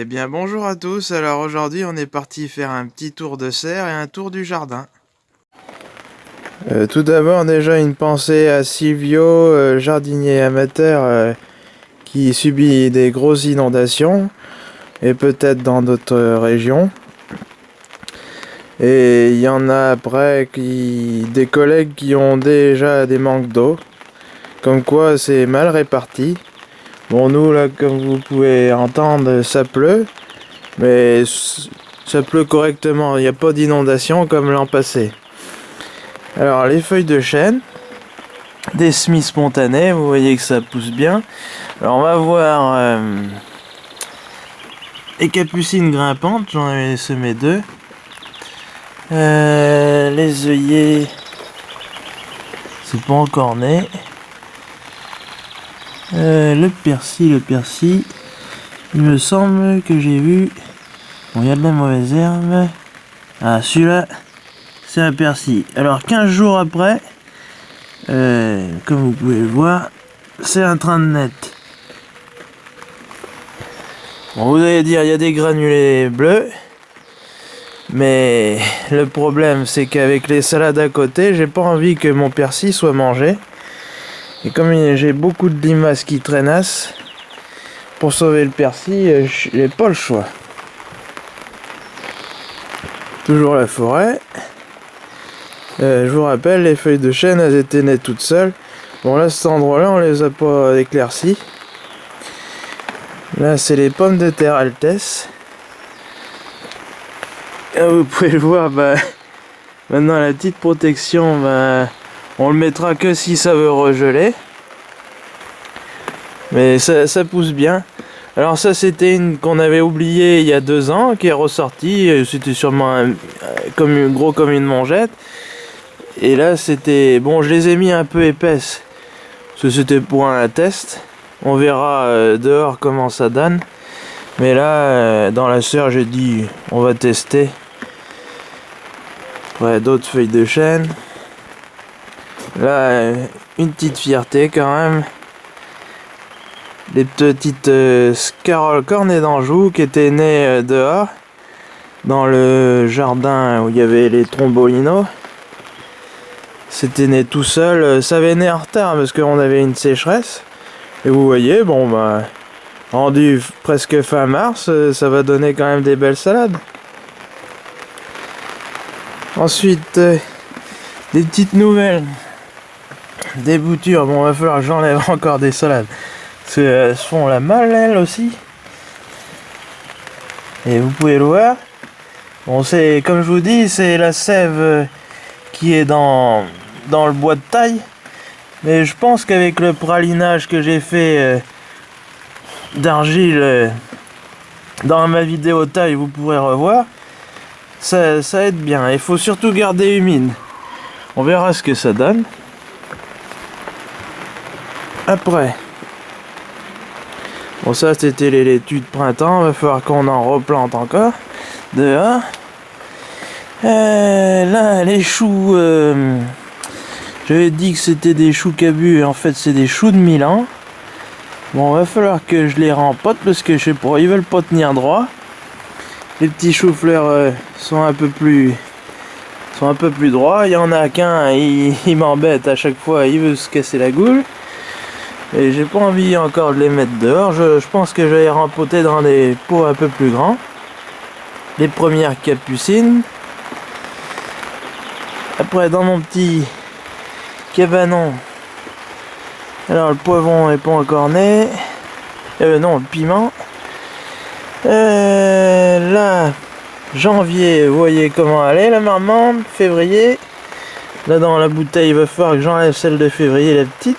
Eh bien bonjour à tous, alors aujourd'hui on est parti faire un petit tour de serre et un tour du jardin. Euh, tout d'abord déjà une pensée à Silvio, euh, jardinier amateur euh, qui subit des grosses inondations et peut-être dans d'autres régions. Et il y en a après qui, des collègues qui ont déjà des manques d'eau, comme quoi c'est mal réparti. Bon, nous, là, comme vous pouvez entendre, ça pleut. Mais ça pleut correctement. Il n'y a pas d'inondation comme l'an passé. Alors, les feuilles de chêne. Des semis spontanés. Vous voyez que ça pousse bien. Alors, on va voir... Euh, les capucines grimpantes. J'en avais semé deux. Euh, les œillets... C'est pas encore né. Euh, le persil, le persil. Il me semble que j'ai vu... Bon, il y a de la mauvaise herbe. Ah, celui-là, c'est un persil. Alors, 15 jours après, euh, comme vous pouvez le voir, c'est un train de net. Bon, vous allez dire, il y a des granulés bleus. Mais le problème, c'est qu'avec les salades à côté, j'ai pas envie que mon persil soit mangé. Et comme j'ai beaucoup de limaces qui traînassent, pour sauver le persil, euh, j'ai pas le choix. Toujours la forêt. Euh, je vous rappelle, les feuilles de chêne, elles étaient nées toutes seules. Bon là, cet endroit-là, on les a pas éclaircies. Là, c'est les pommes de terre Altesse. vous pouvez le voir, bah, maintenant la petite protection, bah, on le mettra que si ça veut regeler. Mais ça, pousse bien. Alors ça c'était une qu'on avait oublié il y a deux ans, qui est ressortie. C'était sûrement un, comme, gros comme une mongette. Et là c'était... Bon je les ai mis un peu épaisses. Parce que c'était pour un test. On verra euh, dehors comment ça donne. Mais là, euh, dans la serre, j'ai dit, on va tester. Ouais, d'autres feuilles de chêne. Là, une petite fierté quand même. Les petites euh, Cornet d'Anjou qui étaient nées euh, dehors. Dans le jardin où il y avait les trombolinos. C'était né tout seul. Ça avait né en retard parce qu'on avait une sécheresse. Et vous voyez, bon bah... Rendu presque fin mars, euh, ça va donner quand même des belles salades. Ensuite, des petites nouvelles des boutures. Bon, il va falloir j'enlève encore des salades. Parce qu'elles se font la mal, elles aussi. Et vous pouvez le voir. Bon, c'est comme je vous dis, c'est la sève qui est dans, dans le bois de taille. Mais je pense qu'avec le pralinage que j'ai fait euh, d'argile euh, dans ma vidéo taille, vous pourrez revoir. Ça, ça aide bien. Il faut surtout garder humide. On verra ce que ça donne. Après. Bon ça c'était les laitues de printemps, va falloir qu'on en replante encore. Dehors. Euh, là les choux, euh, j'avais dit que c'était des choux cabus, en fait c'est des choux de Milan. Bon va falloir que je les rempote parce que je sais pas, ils veulent pas tenir droit. Les petits choux-fleurs euh, sont un peu plus sont un peu plus droits. Il y en a qu'un, il, il m'embête à chaque fois, il veut se casser la goule. Et j'ai pas envie encore de les mettre dehors. Je, pense que je vais les rempoter dans des pots un peu plus grands. Les premières capucines. Après dans mon petit cabanon. Alors le poivron est pas encore né. Euh, non, le piment. Euh, là, janvier, vous voyez comment elle est la marmande. Février. Là dans la bouteille, il va falloir que j'enlève celle de février, la petite.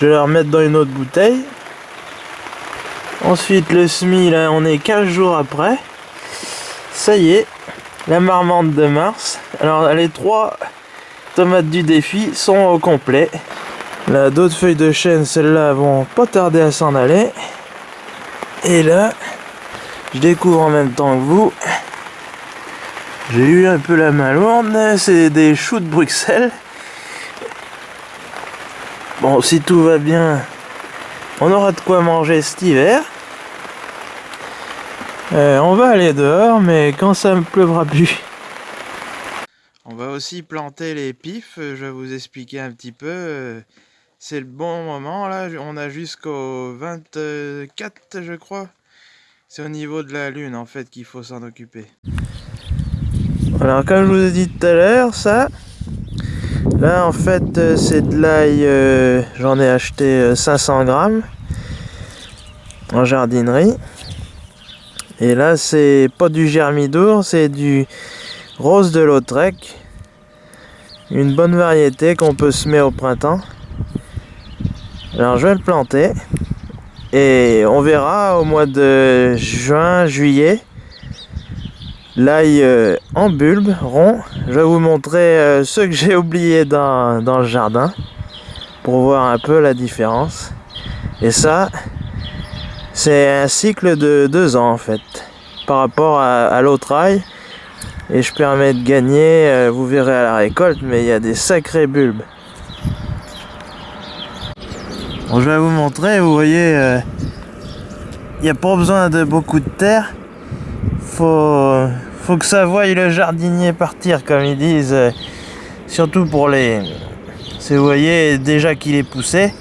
Je vais la remettre dans une autre bouteille. Ensuite, le SMI, là, on est 15 jours après. Ça y est, la marmande de mars. Alors, les trois tomates du défi sont au complet. Là, d'autres feuilles de chêne, celles-là vont pas tarder à s'en aller. Et là, je découvre en même temps que vous. J'ai eu un peu la main lourde, c'est des choux de Bruxelles. Bon, si tout va bien, on aura de quoi manger cet hiver. Euh, on va aller dehors, mais quand ça me pleuvra plus. On va aussi planter les pifs, je vais vous expliquer un petit peu. C'est le bon moment là, on a jusqu'au 24 je crois. C'est au niveau de la lune en fait qu'il faut s'en occuper. Alors comme je vous ai dit tout à l'heure, ça, là en fait euh, c'est de l'ail, euh, j'en ai acheté 500 euh, grammes en jardinerie. Et là c'est pas du germidour, c'est du rose de Lautrec. Une bonne variété qu'on peut semer au printemps. Alors je vais le planter. Et on verra au mois de juin, juillet, l'ail euh, en bulbe, rond. Je vais vous montrer euh, ceux que j'ai oubliés dans, le jardin pour voir un peu la différence. Et ça, c'est un cycle de deux ans en fait, par rapport à, l'autre ail. Et je permets de gagner, euh, vous verrez à la récolte, mais il y a des sacrés bulbes. Je vais vous montrer, vous voyez, il n'y a pas besoin de beaucoup de terre. Faut, faut que ça voie le jardinier partir, comme ils disent. surtout pour les... Vous voyez déjà qu'il est poussé.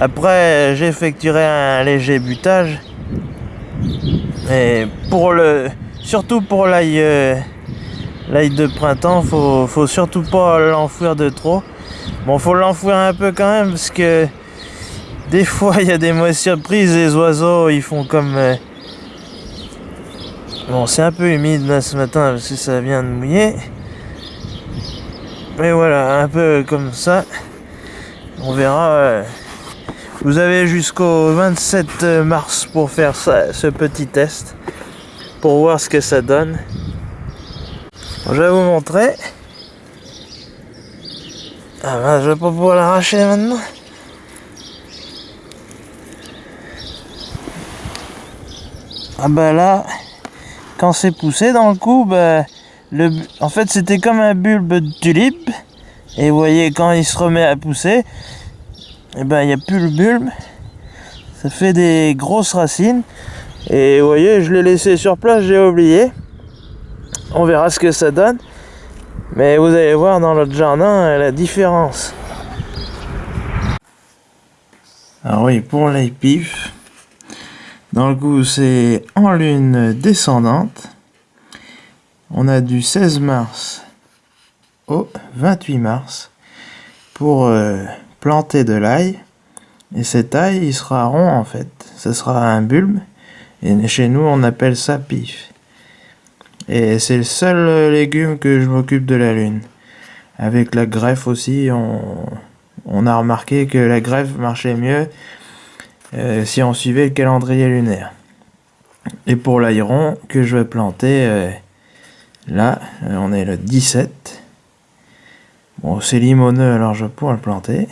Après, j'effectuerai un léger butage. Et pour le... Surtout pour l'ail... Euh, l'ail de printemps, faut, faut surtout pas l'enfouir de trop. Bon, faut l'enfouir un peu quand même, parce que... Des fois, il y a des mauvaises surprises, les oiseaux, ils font comme... Bon, c'est un peu humide là ce matin parce que ça vient de mouiller. Mais voilà, un peu comme ça. On verra. Euh, vous avez jusqu'au 27 mars pour faire ça, ce petit test. Pour voir ce que ça donne. je vais vous montrer. Ah ben, je vais pas pouvoir l'arracher maintenant. Ah bah là, quand c'est poussé dans le coup, bah, le, en fait c'était comme un bulbe de tulipe. Et voyez, quand il se remet à pousser, et eh ben il n'y a plus le bulbe. Ça fait des grosses racines. Et vous voyez, je l'ai laissé sur place, j'ai oublié. On verra ce que ça donne. Mais vous allez voir dans notre jardin la différence. Ah oui, pour les pifs, dans le coup, c'est en lune descendante. On a du 16 mars au 28 mars pour euh, planter de l'ail. Et cet ail, il sera rond en fait. Ce sera un bulbe. Et chez nous, on appelle ça pif. Et c'est le seul légume que je m'occupe de la lune. Avec la greffe aussi, on a remarqué que la greffe marchait mieux euh, si on suivait le calendrier lunaire. Et pour l'aéron que je vais planter, euh, là, euh, on est le 17. Bon, c'est limoneux, alors je pourrais le planter.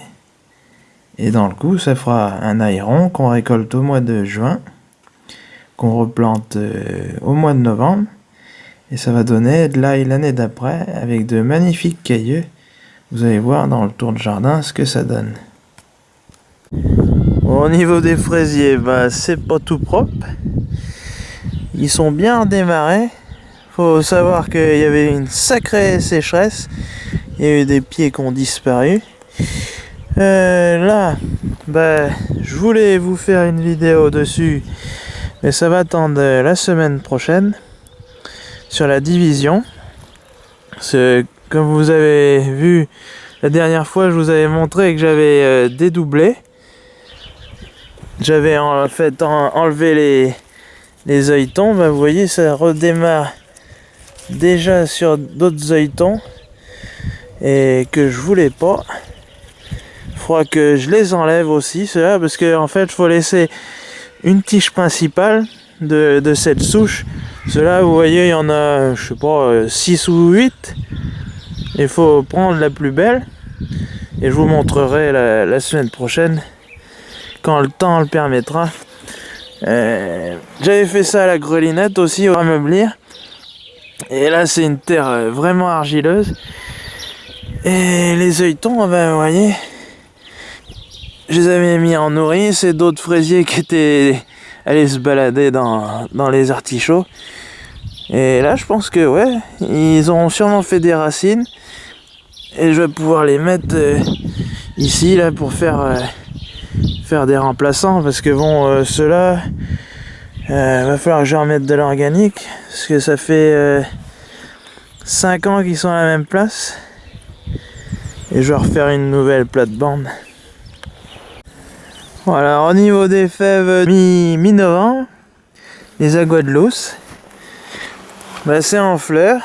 Et dans le coup, ça fera un aéron qu'on récolte au mois de juin, qu'on replante au mois de novembre. Et ça va donner de l'ail l'année d'après, avec de magnifiques cailleux. Vous allez voir dans le tour de jardin ce que ça donne. Au niveau des fraisiers, bah, c'est pas tout propre. Ils sont bien démarrés. Faut savoir qu'il y avait une sacrée sécheresse. Il y a eu des pieds qui ont disparu. Euh, là, bah, je voulais vous faire une vidéo dessus, mais ça va attendre la semaine prochaine sur la division. Comme vous avez vu la dernière fois, je vous avais montré que j'avais euh, dédoublé. J'avais en fait enlevé les, les. Bah, vous voyez, ça redémarre déjà sur d'autres œilletons et que je voulais pas. Faudra que je les enlève aussi, ceux-là, parce que en fait, il faut laisser une tige principale de, de cette souche. Ceux-là, vous voyez, il y en a, je sais pas, 6 ou 8. Il faut prendre la plus belle. Et je vous montrerai la semaine prochaine quand le temps le permettra. Euh, j'avais fait ça à la grelinette aussi au ameublir. Et là c'est une terre euh, vraiment argileuse. Et les œilletons, ben, vous voyez, je les avais mis en nourrice et d'autres fraisiers qui étaient aller se balader dans, dans les artichauts. Et là, je pense que ouais, ils ont sûrement fait des racines. Et je vais pouvoir les mettre euh, ici là pour faire faire des remplaçants parce que bon euh, ceux-là va falloir que je remette de l'organique parce que ça fait 5 ans qu'ils sont à la même place et je vais refaire une nouvelle plate-bande voilà au niveau des fèves mi-novembre les aguadelos bah, c'est en fleurs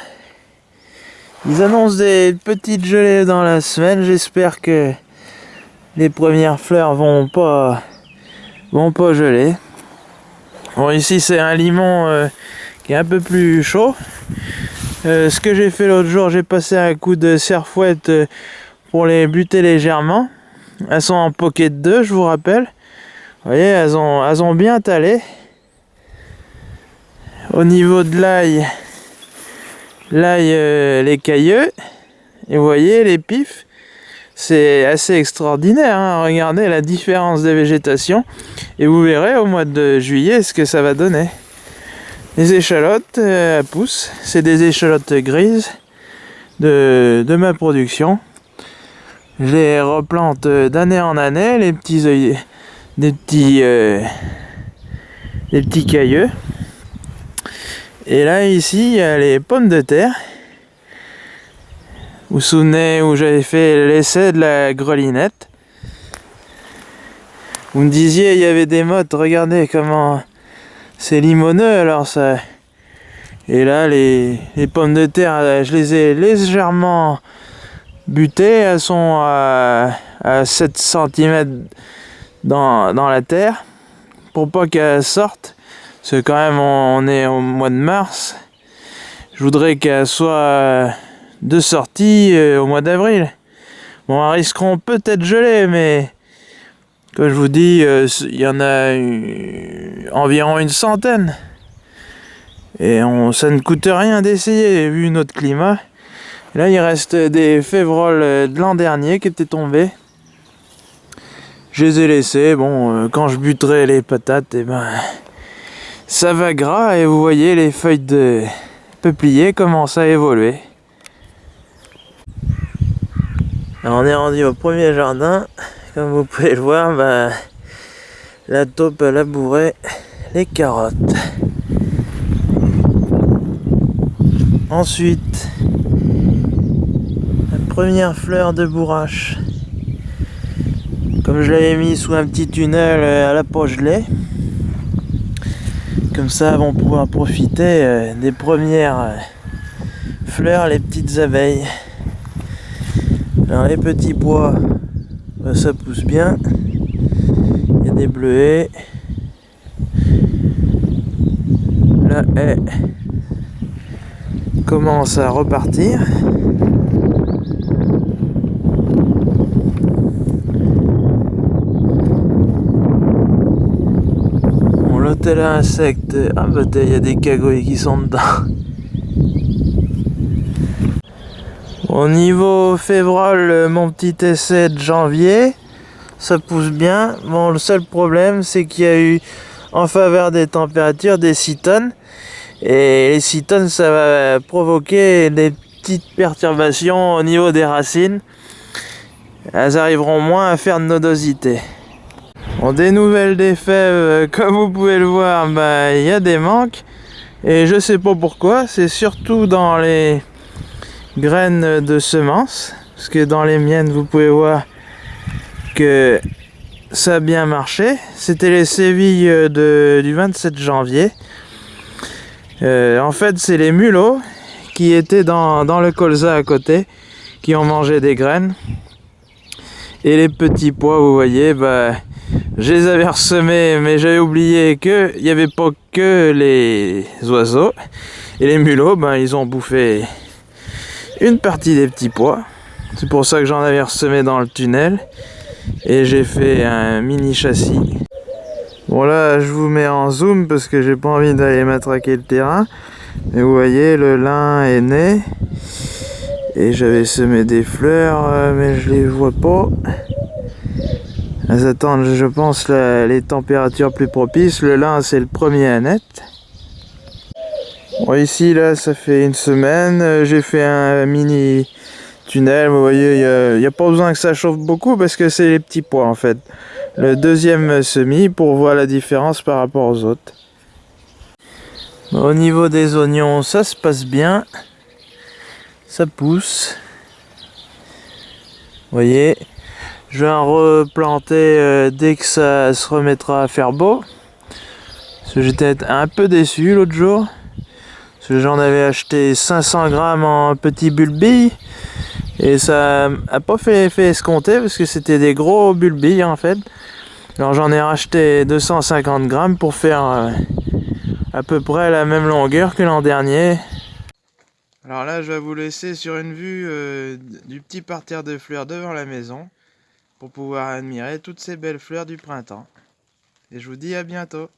ils annoncent des petites gelées dans la semaine. J'espère que les premières fleurs vont pas vont pas geler. Bon ici c'est un limon euh, qui est un peu plus chaud. Euh, ce que j'ai fait l'autre jour, j'ai passé un coup de serfouette euh, pour les buter légèrement. Elles sont en pocket 2, je vous rappelle. Vous voyez, elles ont, bien talé. Au niveau de l'ail, L'ail, les cailleux. Et vous voyez les pifs. C'est assez extraordinaire. Hein. Regardez la différence de végétation. Et vous verrez au mois de juillet ce que ça va donner. Les échalotes euh, poussent. C'est des échalotes grises de, ma production. Je les replante d'année en année. Les petits œillets, des petits, euh, des petits cailleux. Et là, ici, il y a les pommes de terre. Vous vous souvenez où j'avais fait l'essai de la grelinette? Vous me disiez, il y avait des mottes, regardez comment c'est limoneux, alors ça... Et là, les, pommes de terre, je les ai légèrement butées. Elles sont à, 7 cm dans, la terre pour pas qu'elles sortent. Parce que quand même on est au mois de mars. Je voudrais qu'elle soit de sortie euh, au mois d'avril. Bon, elles risqueront peut-être geler, mais comme je vous dis, euh, il y en a environ une centaine. Et ça ne coûte rien d'essayer, vu notre climat. là, il reste des févroles de l'an dernier qui étaient tombés. Je les ai laissés. Bon, euh, quand je buterai les patates, et eh ben, ça va gras et vous voyez les feuilles de peuplier commencent à évoluer. On est rendu au premier jardin. Comme vous pouvez le voir, bah, la taupe a labouré les carottes. Ensuite, la première fleur de bourrache. Comme je l'avais mis sous un petit tunnel à la poche. Comme ça, vont pouvoir profiter euh, des premières euh, fleurs, les petites abeilles. Alors les petits pois, bah, ça pousse bien. Il y a des bleuets. La haie commence à repartir. tel insecte. Ah bah il y a des cagouilles qui sont dedans. Au niveau février, mon petit essai de janvier, ça pousse bien. Bon, le seul problème, c'est qu'il y a eu, en faveur des températures, des cytones. Et les cytones, ça va provoquer des petites perturbations au niveau des racines. Elles arriveront moins à faire de nodosité. Bon, des nouvelles des fèves, euh, comme vous pouvez le voir, bah, il y a des manques. Et je sais pas pourquoi, c'est surtout dans les graines de semences. Parce que dans les miennes, vous pouvez voir que ça a bien marché. C'était les sévilles du 27 janvier. Euh, en fait, c'est les mulots qui étaient dans, dans le colza à côté, qui ont mangé des graines. Et les petits pois, vous voyez, bah, je les avais ressemés, mais j'avais oublié qu'il n'y avait pas que les oiseaux. Et les mulots, ben, ils ont bouffé une partie des petits pois. C'est pour ça que j'en avais ressemé dans le tunnel. Et j'ai fait un mini châssis. Bon là, je vous mets en zoom parce que j'ai pas envie d'aller matraquer le terrain. Mais vous voyez, le lin est né. Et j'avais semé des fleurs, euh, mais je les vois pas. Elles attendent, je pense, les températures plus propices. Le lin, c'est le premier à naître. Ici, là, ça fait une semaine. euh, J'ai fait un mini tunnel. Vous voyez, il n'y a, pas besoin que ça chauffe beaucoup parce que c'est les petits pois, en fait. Le deuxième semis pour voir la différence par rapport aux autres. Au niveau des oignons, ça se passe bien. Ça pousse. Vous voyez, je vais en replanter euh, dès que ça se remettra à faire beau. J'étais un peu déçu l'autre jour. J'en avais acheté 500 grammes en petits bulbilles. Et ça a pas fait l'effet escompté parce que c'était des gros bulbilles en fait. Alors j'en ai racheté 250 grammes pour faire euh, à peu près la même longueur que l'an dernier. Alors là, je vais vous laisser sur une vue euh, du petit parterre de fleurs devant la maison pour pouvoir admirer toutes ces belles fleurs du printemps. Et je vous dis à bientôt.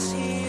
us here.